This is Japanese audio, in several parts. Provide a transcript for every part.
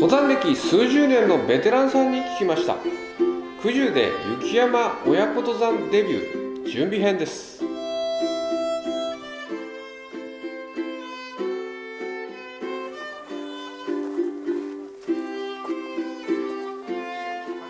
登山歴数十年のベテランさんに聞きました。九十で雪山親子登山デビュー準備編です。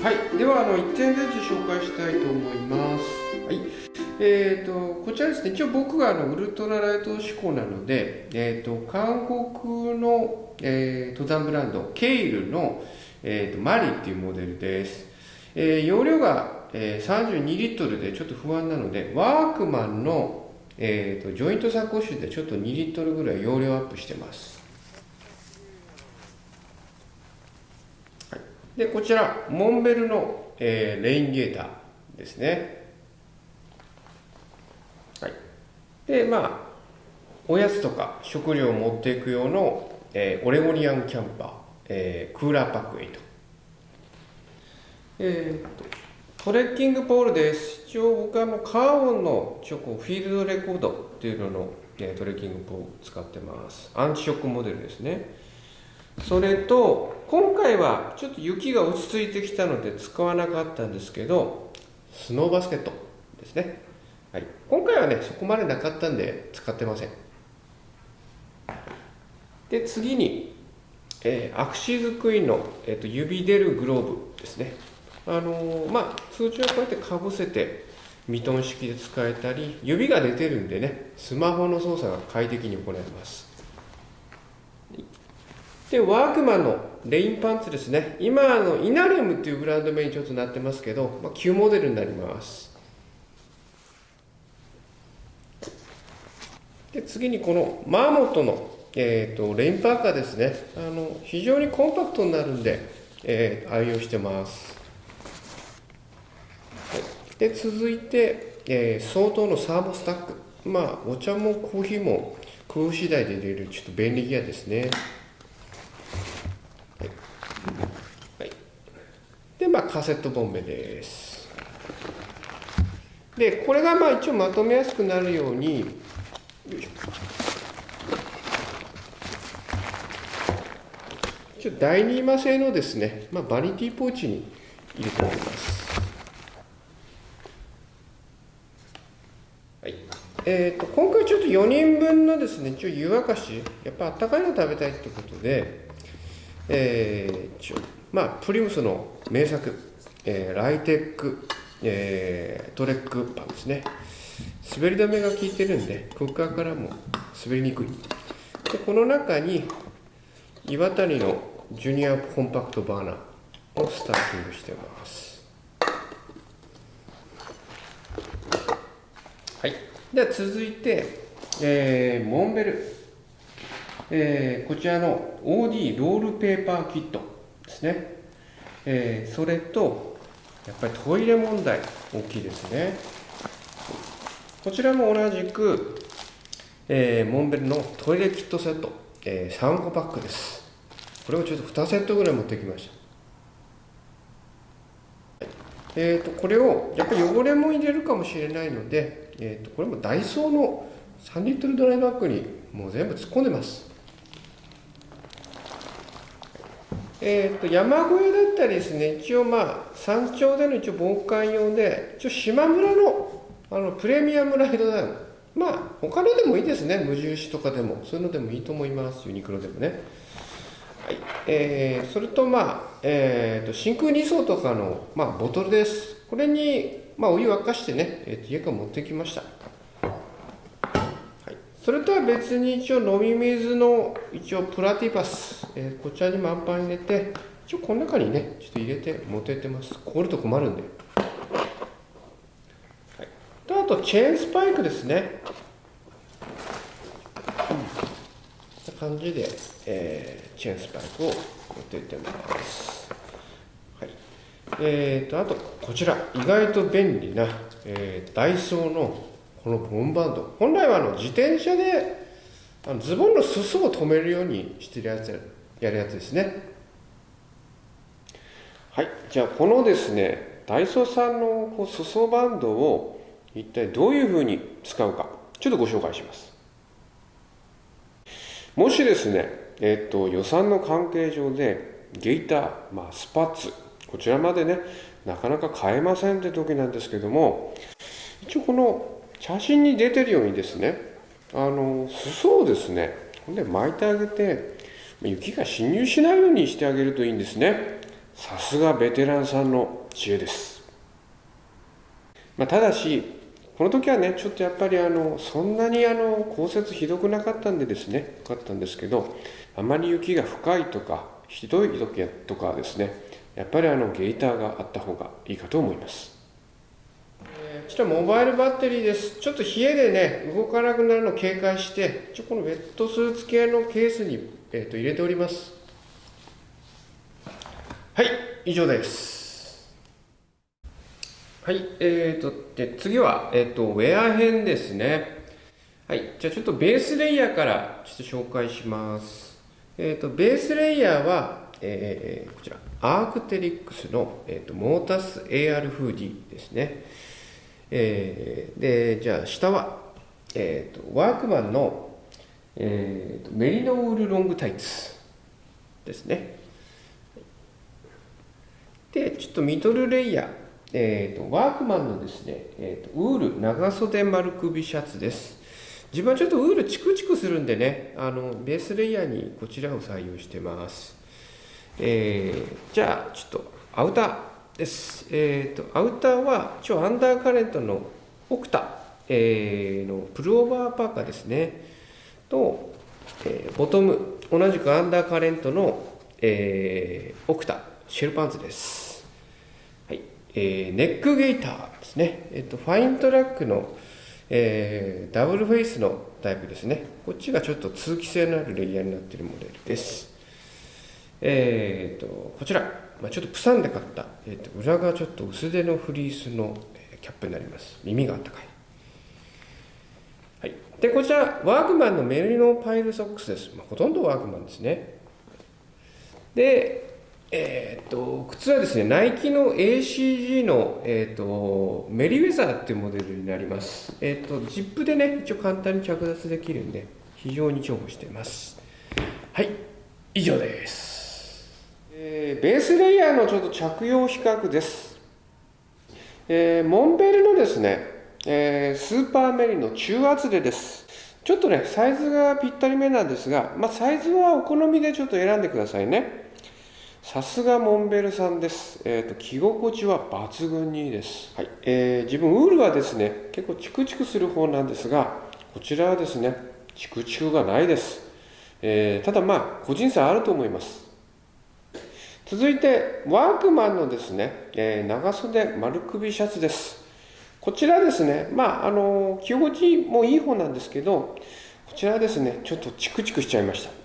はい。ではあの1点ずつ紹介したいと思います。はいえーと、こちらですね、一応僕があのウルトラライト志向なので、えーと、韓国の、えー、登山ブランド、ケイルの、えーと、マリっていうモデルです。えー、容量が、えー、32リットルでちょっと不安なので、ワークマンの、えー、とジョイントサコッシュでちょっと2リットルぐらい容量アップしてます。で、こちら、モンベルの、えー、レインゲーターですね。でまあおやつとか食料を持っていく用の、えー、オレゴニアンキャンパー、えー、クーラーパック8えー、っとトレッキングポールです。一応僕はもうカーボンのチョコフィールドレコードっていうのの、えー、トレッキングポール使ってます。アンチショックモデルですね。それと今回はちょっと雪が落ち着いてきたので使わなかったんですけどスノーバスケットですね。はい、今回はねそこまでなかったんで使ってません。で次に、えー、アクシズクイーンの、えーと、指出るグローブですね。あのー、まあ通常はこうやってかぶせてミトン式で使えたり指が出てるんでねスマホの操作が快適に行えます。でワークマンのレインパンツですね。今あのイナレムっていうブランド名にちょっとなってますけど、まあ、旧モデルになります。で次にこのマーモットの、えーと、レインパーカーですね。あの非常にコンパクトになるんで、えー、愛用してます、で続いて、えー、相当のサーモスタック。まあお茶もコーヒーも工夫次第で入れるちょっと便利ギアですね。はい、はい、でまあカセットボンベです。でこれがまあ一応まとめやすくなるようによいしょ第二麻製のですね、まあ、バニティポーチに入れております。はいえーと、今回ちょっと4人分のですね、一応湯沸かし、やっぱあったかいの食べたいってことで、えー、一応、まあ、プリムスの名作、えー、ライテック、えー、トレックパンですね。滑り止めが効いてるんでクッカーからも滑りにくい。でこの中に岩谷のジュニアコンパクトバーナーをスタッキングしてます。はい。では続いて、えー、モンベル、えー、こちらの OD ロールペーパーキットですね、えー、それとやっぱりトイレ問題大きいですね。こちらも同じく、えー、モンベルのトイレキットセット、えー、3個パックです。これをちょっと2セットぐらい持ってきました。えーと、これをやっぱり汚れも入れるかもしれないので、えーと、これもダイソーの3リットルドライバッグにもう全部突っ込んでます。えーと、と山小屋だったりですね一応まあ山頂での一応防寒用で一応島村のあのプレミアムライドダウンまあ他のでもいいですね。無印とかでも。そういうのでもいいと思います。ユニクロでもね。はい。えー、それとまあ、えーと、真空2層とかの、まあ、ボトルです。これに、まあ、お湯沸かしてね、えーと、家から持ってきました、はい、それとは別に一応飲み水の一応プラティパス、えー、こちらに満杯入れて一応この中にねちょっと入れて持ってってます。凍ると困るんで。とチェーンスパイクですね。こんな感じで、えー、チェーンスパイクを持っていってます。はい。えーと、あと、こちら、意外と便利な、えー、ダイソーのこのボンバンド。本来はあの自転車であのズボンの裾を止めるようにしてるやつやるやつですね。はい。じゃあ、このですね、ダイソーさんのこう裾バンドを一体どういうふうに使うか。ちょっとご紹介します。もしですね、えっと、予算の関係上でゲイター、まあ、スパッツ。こちらまでねなかなか買えませんって時なんですけども一応この写真に出てるようにですねあの裾をですねほんで巻いてあげて雪が侵入しないようにしてあげるといいんですね。さすがベテランさんの知恵です、まあ、ただしこの時はねちょっとやっぱりあのそんなにあの降雪ひどくなかったんでですねよかったんですけどあまり雪が深いとかひどい時とかですねやっぱりあのゲーターがあった方がいいかと思いますこちらモバイルバッテリーです。ちょっと冷えでね、動かなくなるのを警戒して、ちょこのウェットスーツ系のケースに、えー、と入れております。はい、以上です。はい、えーと、で次は、えーと、ウェア編ですね。はい、じゃあちょっとベースレイヤーからちょっと紹介します。えーと、ベースレイヤーは、えー、こちら、アークテリックスの、えーと、モータス AR フーディですね。えー、で、じゃあ下は、えー、とワークマンの、えー、とメリノウールロングタイツですね。で、ちょっとミドルレイヤー、えーと、ワークマンのですね、えーと、ウール長袖丸首シャツです。自分はちょっとウールチクチクするんでね、あのベースレイヤーにこちらを採用してます。えー、じゃあ、ちょっとアウターです。えーと、アウターは一応アンダーカレントのオクタ、えー、のプルオーバーパーカーですね。と、えー、ボトム、同じくアンダーカレントの、えー、オクタ、シェルパンツです。えー、ネックゲーターですね。えっ、と、ファイントラックの、えー、ダブルフェイスのタイプですね。こっちがちょっと通気性のあるレイヤーになっているモデルです。えっ、と、こちら、まあ、ちょっとプサンで買った、えーと、裏がちょっと薄手のフリースの、キャップになります。耳があったかい。はい。で、こちら、ワークマンのメリノパイルソックスです。まあ、ほとんどワークマンですね。で、えー、っと、靴はですね、ナイキの ACG の、えー、っと、メリウェザーっていうモデルになります。えー、っと、ジップでね、一応簡単に着脱できるんで、非常に重宝しています。はい、以上です。えー、ベースレイヤーのちょっと着用比較です。えー、モンベルのですね、えー、スーパーメリの中厚手です。ちょっとね、サイズがぴったりめなんですが、まあ、サイズはお好みでちょっと選んでくださいね。さすがモンベルさんです。えっ、ー、と、着心地は抜群にいいです。はい。えー、自分、ウールはですね、結構チクチクする方なんですが、こちらはですね、チクチクがないです。えー、ただまあ、個人差あると思います。続いて、ワークマンのですね、えー、長袖丸首シャツです。こちらですね、まあ、あの、着心地もいい方なんですけど、こちらはですね、ちょっとチクチクしちゃいました。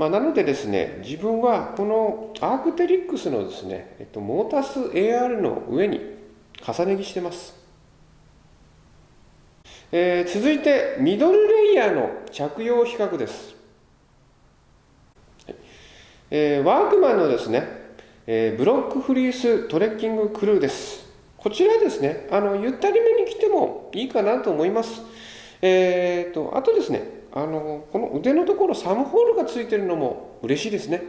まあ、なのでですね、自分はこのアークテリックスのですね、えっと、モータス AR の上に重ね着してます。えー、続いて、ミドルレイヤーの着用比較です。えー、ワークマンのですね、えー、ブロックフリーストレッキングクルーです。こちらですね、あの、ゆったりめに着てもいいかなと思います。えっ、と、あとですね、あのこの腕のところサムホールがついてるのも嬉しいですね、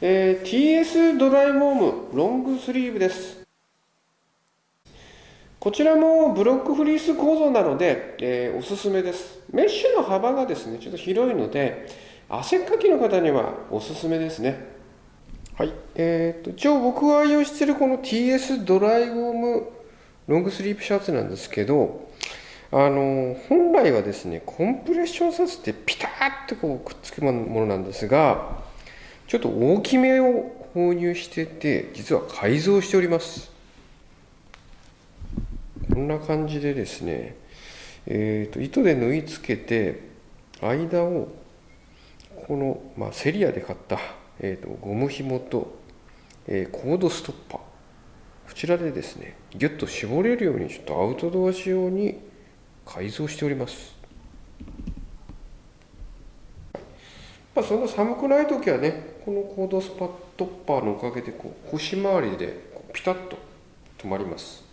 えー、TS ドライウォームロングスリーブです。こちらもブロックフリース構造なので、えー、おすすめです。メッシュの幅がですねちょっと広いので汗っかきの方にはおすすめですね。はい、えーと、一応僕が愛用しているこの TS ドライウォームロングスリープシャツなんですけどあの本来はですねコンプレッションさせてピタッとこうくっつくものなんですがちょっと大きめを購入してて実は改造しております。こんな感じでですねえーと、糸で縫い付けて間をこの、まあ、セリアで買った、えーと、とゴム紐と、えー、コードストッパー。こちらでですねギュッと絞れるようにちょっとアウトドア仕様に改造しております。まあ、そんな寒くない時はね、このコードスパットッパーのおかげでこう腰回りでピタッと止まります。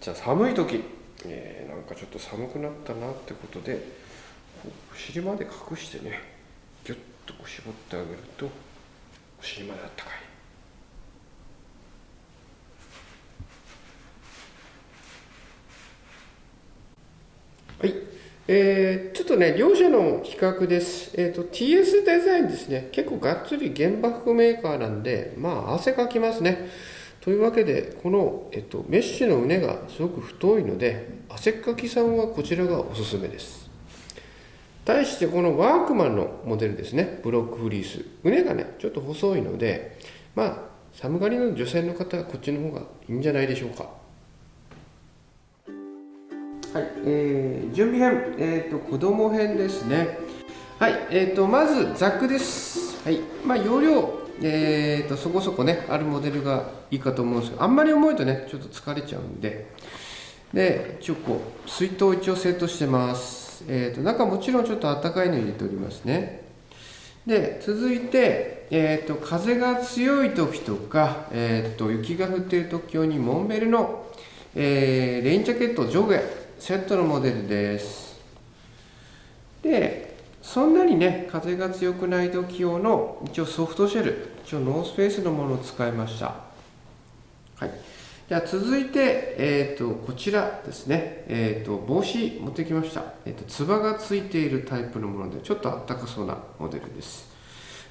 じゃあ寒い時、えー、なんかちょっと寒くなったなってことで、お尻まで隠してねギュッとこう絞ってあげるとお尻まであったかい、えー、ちょっとね、両者の比較です。えっ、ー、と、TS デザインですね、結構がっつり原爆メーカーなんで、まあ、汗かきますね。というわけで、この、えっと、メッシュの畝がすごく太いので、汗かきさんはこちらがおすすめです。対してこのワークマンのモデルですね、ブロックフリース。畝がね、ちょっと細いので、まあ、寒がりの女性の方はこっちの方がいいんじゃないでしょうか。はい、えー、準備編、えーと、子供編ですね。はい、えーと、まずザックです。はい、まあ、容量、えーと、そこそこね、あるモデルがいいかと思うんですけど、あんまり重いとね、ちょっと疲れちゃうんで、で、一応こう、水筒一応セットしてます。えーと、中もちろんちょっとあったかいの入れておりますね。で、続いて、えーと、風が強い時とか、えーと、雪が降っている時用にモンベルの、えー、レインジャケット上下、セットのモデルです。でそんなにね風が強くない時用の一応ソフトシェル一応ノースペースのものを使いました。はい。じゃあ続いて、えーと、こちらですね、えーと、帽子持ってきました、えーと、つばがついているタイプのものでちょっとあったかそうなモデルです。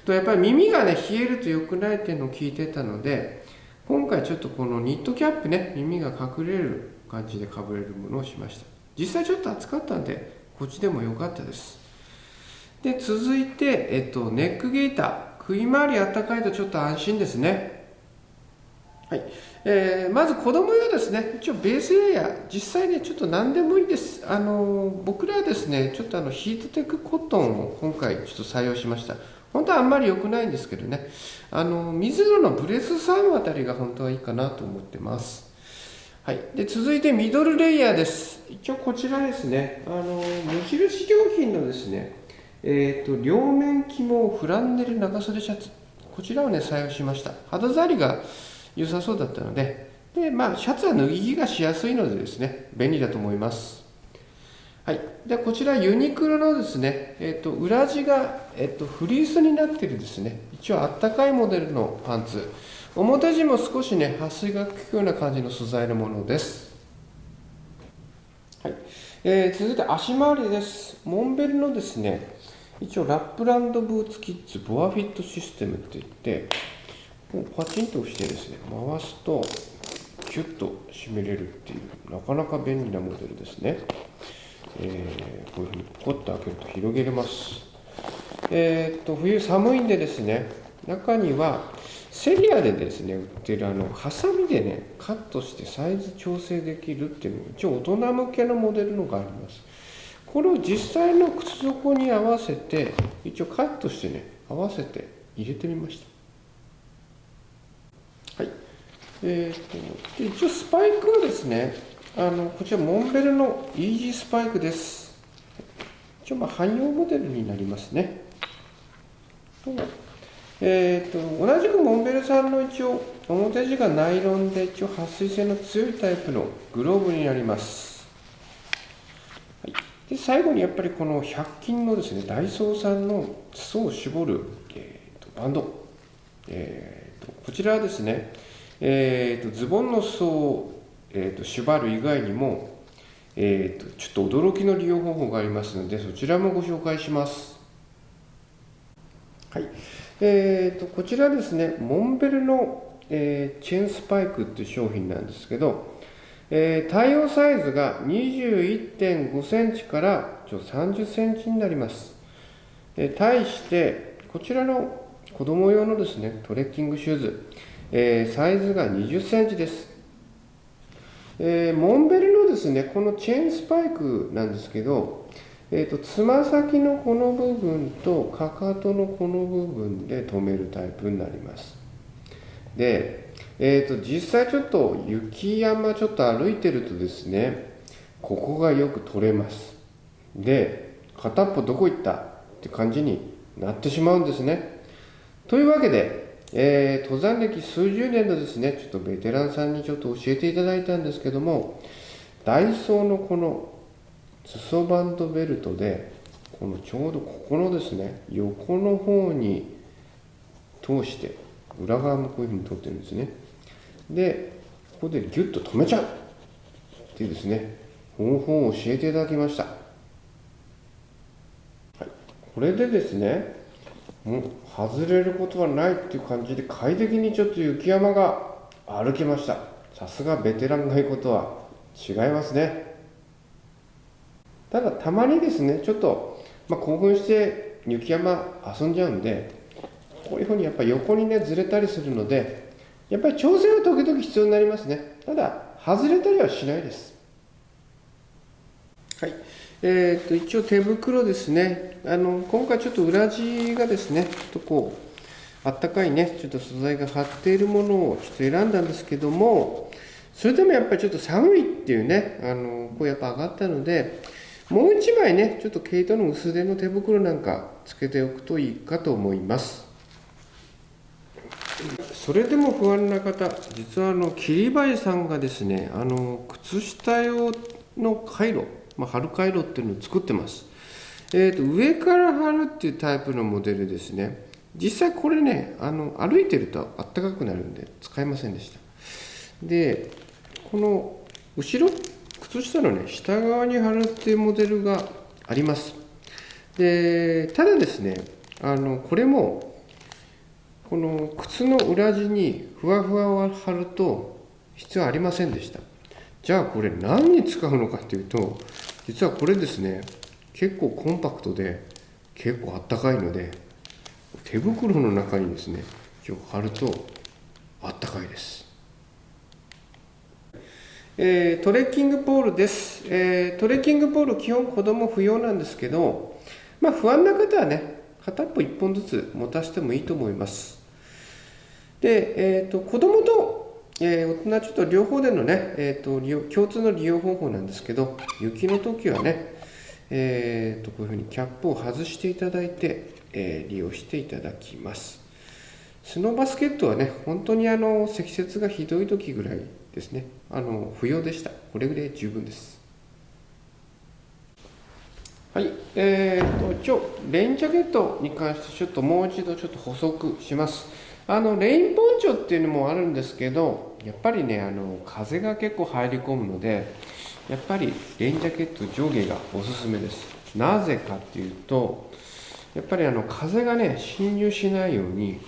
とやっぱり耳がね冷えると良くないっていうのを聞いてたので今回ちょっとこのニットキャップね耳が隠れる感じでかぶれるものをしました。実際ちょっと暑かったんでこっちでも良かったです。で続いて、えっと、ネックゲーター。首周りあったかいとちょっと安心ですね。はい、えー、まず子供用ですね。一応ベースエア。実際ねちょっと何でもいいです。あの僕らはですねちょっとあのヒートテックコットンを今回ちょっと採用しました。本当はあんまり良くないんですけどね。あの水野のブレスサームあたりが本当はいいかなと思ってます。はい、で続いてミドルレイヤーです。一応こちらですね、あの無印良品のですね、えーと、両面肝フランネル長袖シャツ、こちらをね、採用しました。肌触りが良さそうだったので、でまあ、シャツは脱ぎ着がしやすいのでですね、便利だと思います。はい、でこちらユニクロのですね、えーと、裏地が、えーと、フリースになっているですね、一応あったかいモデルのパンツ。表地も少しね撥水が効くような感じの素材のものです、はい。えー、続いて足回りです。モンベルのですね一応ラップランドブーツキッズボアフィットシステムって言ってこうパチンと押してですね回すとキュッと締めれるっていうなかなか便利なモデルですね、えー、こういうふうにポコッと開けると広げれます。えー、っと冬寒いんでですね中にはセリアでですね売ってるあのハサミでねカットしてサイズ調整できるっていうの一応大人向けのモデルのがあります。これを実際の靴底に合わせて一応カットしてね合わせて入れてみました。はい。えーと、で一応スパイクはですねあのこちらモンベルのイージースパイクです。一応まあ汎用モデルになりますね。えーと、同じくモンベルさんの一応表地がナイロンで一応撥水性の強いタイプのグローブになります、はい、で最後にやっぱりこの100均のですねダイソーさんの裾を絞る、えーと、バンド、えーと、こちらはですね、えー、とズボンの裾を、えー、と縛る以外にもえーと、ちょっと驚きの利用方法がありますのでそちらもご紹介します。はい。えーと、こちらですね、モンベルの、えー、チェーンスパイクっていう商品なんですけど、えー、対応サイズが21.5センチから30センチになります。えー、対して、こちらの子供用のですね、トレッキングシューズ、えー、サイズが20センチです。えー、モンベルのですね、このチェーンスパイクなんですけど、えーと、つま先のこの部分とかかとのこの部分で止めるタイプになります。で、えーと、実際ちょっと雪山ちょっと歩いてるとですねここがよく取れます。で片っぽどこ行ったって感じになってしまうんですね。というわけで、えー、登山歴数十年のですねちょっとベテランさんにちょっと教えていただいたんですけどもダイソーのこの裾バンドベルトでこのちょうどここのですね横の方に通して裏側もこういうふうに通ってるんですね。でここでギュッと止めちゃうっていうですね方法を教えていただきました、はい、これでですねもう外れることはないっていう感じで快適にちょっと雪山が歩けました。さすがベテランが言うことは違いますね。ただたまにですねちょっと、まあ、興奮して雪山遊んじゃうんでこういうふうにやっぱ横にねずれたりするのでやっぱり調整は時々必要になりますね。ただ外れたりはしないです。はい。えーと、一応手袋ですね。あの今回ちょっと裏地がですねちょっとこうあったかいねちょっと素材が張っているものをちょっと選んだんですけどもそれでもやっぱりちょっと寒いっていうねあのこうやっぱ上がったのでもう一枚ねちょっと毛糸の薄手の手袋なんかつけておくといいかと思います。それでも不安な方実はあの桐林さんがですねあの靴下用の回路、まあ、貼る回路っていうのを作ってます。えーと、上から貼るっていうタイプのモデルですね。実際これねあの歩いてるとあったかくなるんで使えませんでした。でこの後ろ靴下のね下側に貼るっていうモデルがあります。でただですねあのこれもこの靴の裏地にふわふわを貼ると必要ありませんでした。じゃあこれ何に使うのかっていうと実はこれですね結構コンパクトで結構あったかいので手袋の中にですね今日貼るとあったかいです。えー、トレッキングポールです、えー、トレッキングポール基本子供不要なんですけどまあ不安な方はね片っぽ1本ずつ持たせてもいいと思います。で、えーと、子供と、えー、大人ちょっと両方でのね、えーと、共通の利用方法なんですけど雪の時はね、えーと、とこういうふうにキャップを外していただいて、え、利用していただきます。スノーバスケットはね本当にあの積雪がひどい時ぐらいですね。あの不要でした。これぐらい十分です。はい。えーと、一応レインジャケットに関してちょっともう一度ちょっと補足します。あのレインポンチョっていうのもあるんですけどやっぱりねあの風が結構入り込むのでやっぱりレインジャケット上下がおすすめです。なぜかっていうとやっぱりあの風がね侵入しないように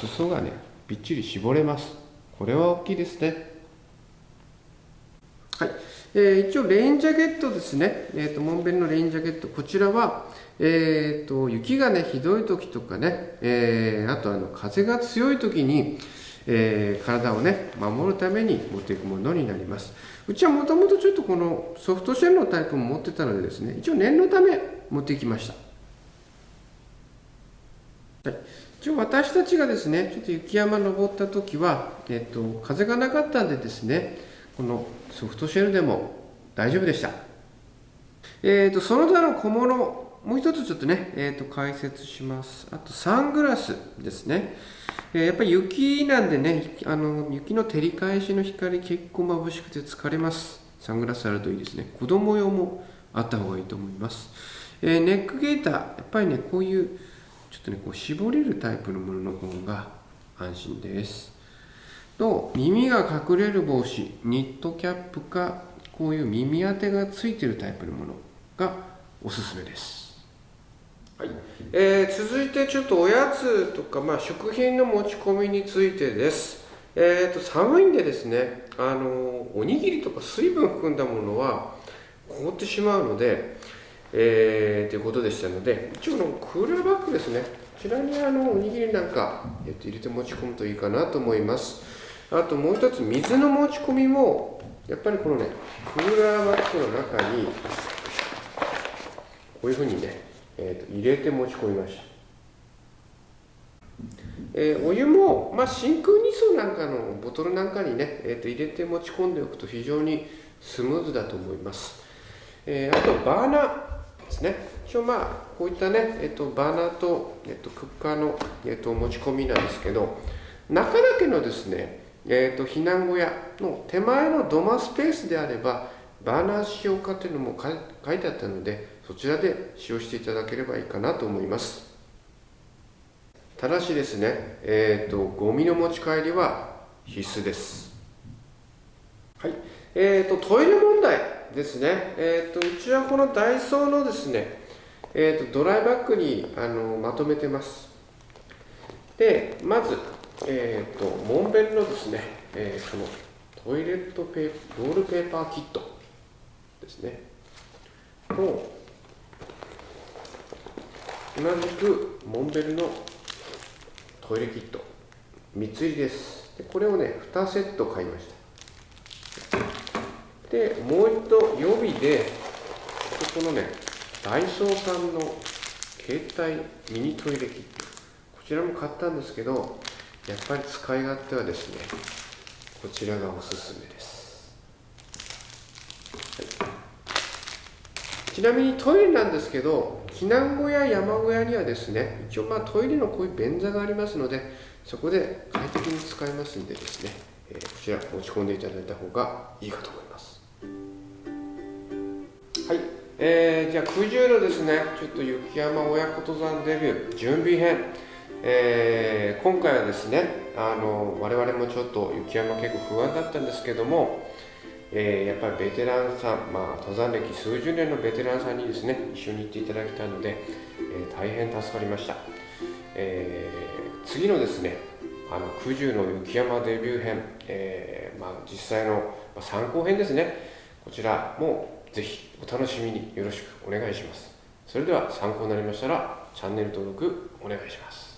裾がねびっちり絞れます。これは大きいですね。はい、えー、一応レインジャケットですね、えーと、モンベルのレインジャケット。こちらは、えーと、雪がねひどい時とかね、えー、あとあの風が強い時に、えー、体をね守るために持っていくものになります。うちはもともとちょっとこのソフトシェルのタイプも持ってたのでですね一応念のため持ってきました。はい。一応私たちがですね、ちょっと雪山登った時は、えっと、風がなかったんでですね、このソフトシェルでも大丈夫でした。えっ、ー、と、その他の小物、もう一つちょっとね、えっ、ー、と、解説します。あと、サングラスですね。えー、やっぱり雪なんでね、あの、雪の照り返しの光結構眩しくて疲れます。サングラスあるといいですね。子供用もあった方がいいと思います。えー、ネックゲーター、やっぱりね、こういうちょっとね、こう絞れるタイプのものの方が安心です。と耳が隠れる帽子ニットキャップかこういう耳当てがついてるタイプのものがおすすめです、はい。えー、続いてちょっとおやつとか、まあ、食品の持ち込みについてです、えーと、寒いんでですねあのおにぎりとか水分含んだものは凍ってしまうので、えー、ということでしたので一応のクーラーバッグですね。こちらにあのおにぎりなんか、えー、と入れて持ち込むといいかなと思います。あともう一つ水の持ち込みもやっぱりこのねクーラーバッグの中にこういうふうにね、えー、と入れて持ち込みました、えー、お湯も、まあ、真空二層なんかのボトルなんかにね、えー、と入れて持ち込んでおくと非常にスムーズだと思います、えー、あとバーナーですね。一応まあこういったね、えー、とバーナーと,、えー、とクッカーの、えー、と持ち込みなんですけど中だけのですねえーと、避難小屋の手前の土間スペースであればバーナー使用かっていうのも書いてあったのでそちらで使用していただければいいかなと思います。ただしですね、えーと、ゴミの持ち帰りは必須です。はい。えーと、トイレ問題ですね、えーと、うちはこのダイソーのですね、えー、とドライバッグにあのまとめてます。でまず、えー、とモンベルのですね、えー、このトイレットペーロールペーパーキットですね。と同じくモンベルのトイレキット3つ入りです。でこれをね2セット買いました。でもう一度予備でここのねダイソーさんの携帯ミニトイレキット。こちらも買ったんですけどやっぱり使い勝手はですねこちらがおすすめです、ちなみにトイレなんですけど避難小屋山小屋にはですね一応まあトイレのこういう便座がありますのでそこで快適に使えますんでですね、えー、こちら持ち込んでいただいた方がいいかと思います。はい、えー、じゃあ九十のですね。ちょっと雪山親子登山デビュー準備編。えー、今回はですねあの我々もちょっと雪山結構不安だったんですけども、えー、やっぱりベテランさん、まあ、登山歴数十年のベテランさんにですね一緒に行っていただきたいので、えー、大変助かりました、え、次のですねあの九十の雪山デビュー編、えまあ、実際の参考編ですね。こちらもぜひお楽しみによろしくお願いします。それでは参考になりましたらチャンネル登録お願いします。